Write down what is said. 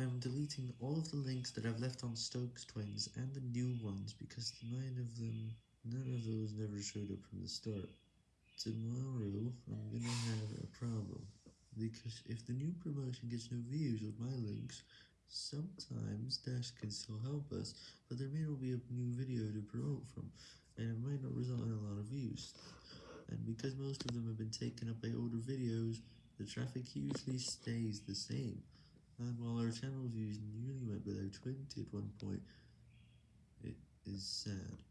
I'm deleting all of the links that I've left on Stokes Twins and the new ones because nine of them, none of those never showed up from the start. Tomorrow, I'm gonna have a problem, because if the new promotion gets no views with my links, sometimes Dash can still help us, but there may not be a new video to promote from, and it might not result in a lot of views. And because most of them have been taken up by older videos, the traffic usually stays the same. And while our channel views nearly went below 20 at one point, it is sad.